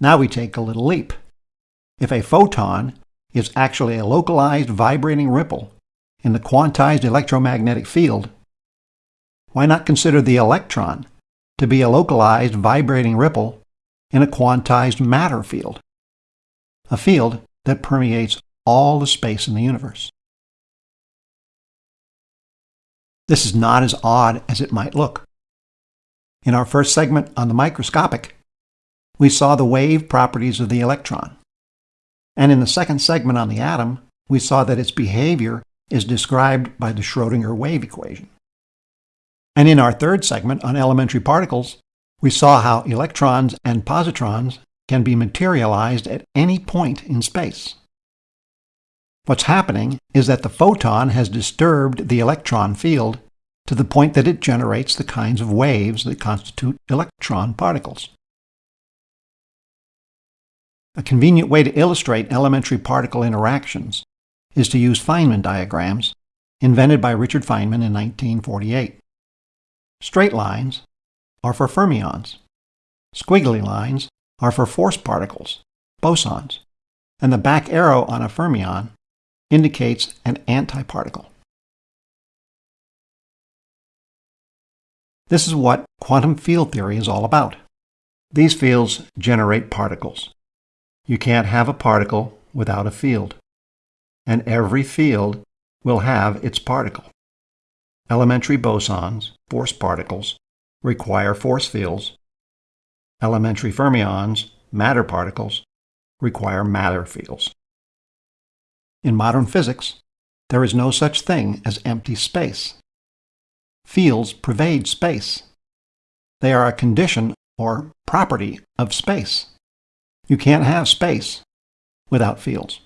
Now we take a little leap. If a photon is actually a localized vibrating ripple in the quantized electromagnetic field, why not consider the electron to be a localized vibrating ripple in a quantized matter field? A field that permeates all the space in the universe. This is not as odd as it might look. In our first segment on the microscopic, we saw the wave properties of the electron. And in the second segment on the atom, we saw that its behavior is described by the Schrodinger wave equation. And in our third segment on elementary particles, we saw how electrons and positrons can be materialized at any point in space. What's happening is that the photon has disturbed the electron field to the point that it generates the kinds of waves that constitute electron particles. A convenient way to illustrate elementary particle interactions is to use Feynman diagrams invented by Richard Feynman in 1948. Straight lines are for fermions. Squiggly lines are for force particles, bosons, and the back arrow on a fermion indicates an antiparticle. This is what quantum field theory is all about. These fields generate particles. You can't have a particle without a field. And every field will have its particle. Elementary bosons, force particles, require force fields. Elementary fermions, matter particles, require matter fields. In modern physics, there is no such thing as empty space. Fields pervade space. They are a condition or property of space. You can't have space without fields.